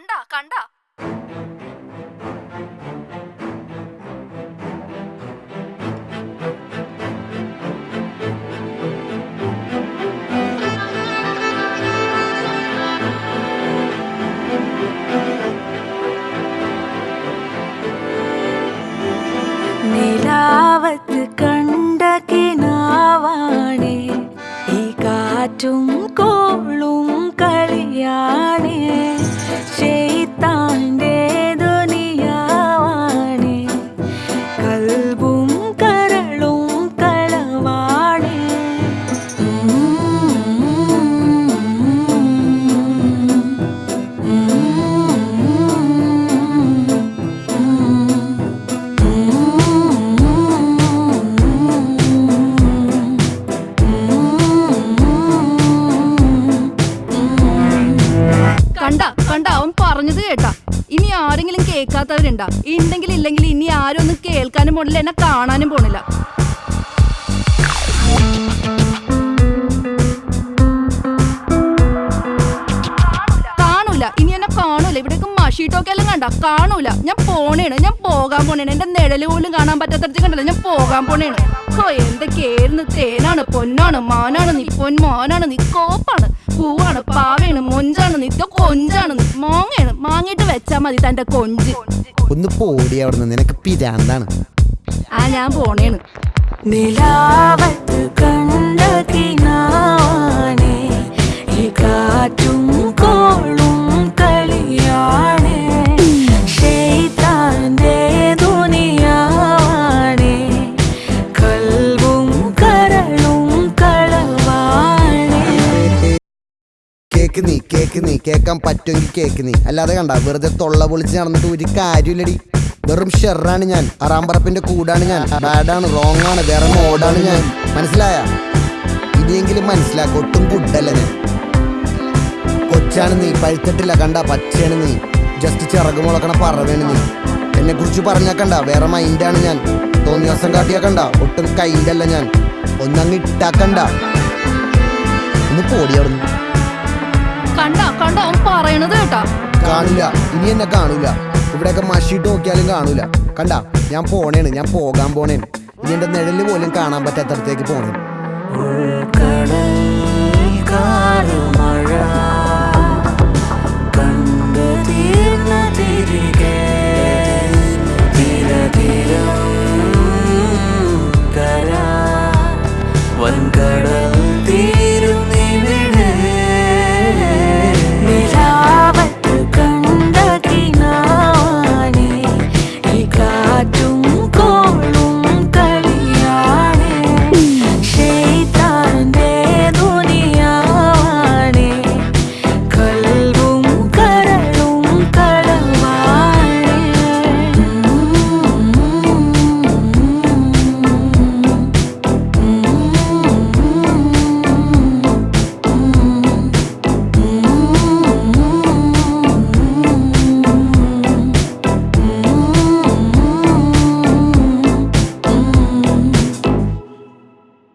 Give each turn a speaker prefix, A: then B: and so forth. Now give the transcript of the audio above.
A: കണ്ട കണ്ട.
B: നിലാവത്ത് കണ്ട കിനാവാണേ. ഈ കാറ്റും
A: കണ്ട അവൻ പറഞ്ഞത് കേട്ടാ. ഇനി ആരെങ്കിലും കേൾക്കാത്തവരുണ്ടാ. ഉണ്ടെങ്കിൽ ഇല്ലെങ്കിൽ ഇനി ആരും ഒന്നും കേൾക്കാനും പോണില്ല എന്നെ കാണാനും പോണില്ല. കാണൂല. ഇനി എന്നെ കാണൂല. ഇവിടേക്ക് മഷീട്ടൊക്കെ എല്ലാം കണ്ട. കാണൂല. ഞാൻ പോണേണ്. ഞാൻ പോകാൻ പോണേണ്. എന്റെ നിഴൽ പോലും കാണാൻ പറ്റാത്തടത്ത് കണ്ടല്ലോ ഞാൻ പോകാൻ പോണേണ്. ഓ എന്തൊക്കെയായിരുന്നു തേനാണ് പൊന്നാണ് മാനാണ് നീ പൊന്മാനാണ് നീ കോപ്പാണ്. പൂവാണ് പാവയാണ് മൊഞ്ചാണ് നിത്യ കൊഞ്ചാണ്. മോങ്ങയാണ് മാങ്ങിട്ട് വെച്ചാ മതി തന്റെ കൊഞ്ച്.
C: ഒന്ന് പോടി അവിടുന്ന് നിനക്ക് പിരാന്താണ്.
A: ആ ഞാൻ പോണേണ്.
B: നിലാവത്ത് കണ്ട കിനാവാണേ
C: കേക്ക് നീ കേൾക്കാൻ പറ്റുമെങ്കിൽ കേക്ക് നീ. അല്ലാതെ കണ്ട വെറുതെ തൊള്ള പൊളിച്ച് നടന്നിട്ട് ഒരു കാര്യമില്ലടി. വെറും ഷെറാണ് ഞാൻ. അറാമ്പറപ്പിന്റെ കൂടാണ് ഞാൻ. ബാഡാണ് റോങ് ആണ് വേറെ മോഡാണ് ഞാൻ. മനസ്സിലായ? ഇനിയെങ്കിലും മനസ്സിലാക്ക ഒട്ടും ഗുഡല്ല ഞാൻ. കൊച്ചാണ് നീ പഴുത്തിട്ടില്ല കണ്ട പച്ചയാണ് നീ. ജസ്റ്റ് ചിറക് മുളക്കണ പറവേണ് നീ. എന്നെ കുറിച്ച് പറഞ്ഞാക്കണ്ട വേറെ മൈൻഡാണ് ഞാൻ. തോന്നിയ ദിവസം കാട്ടിയാ കണ്ട ഒട്ടും കൈൻഡല്ല ഞാൻ. ഒന്നങ്ങ് ഇട്ടാക്കണ്ട ഒന്ന് പോടി
A: കണ്ട കണ്ടോ അവൻ പറയണത് കേട്ടോ.
C: കാണില്ല ഇനി എന്നെ കാണില്ല. ഇവിടെയൊക്കെ മഷിട്ട് നോക്കിയാലും കാണൂല കണ്ട ഞാൻ പോണേണ് ഞാൻ പോകാൻ പോണേണ്. ഇനി എന്റെ നിഴൽ പോലും കാണാൻ പറ്റാത്തടത്തേക്ക് പോണേണ്.
B: കടൽ കാറും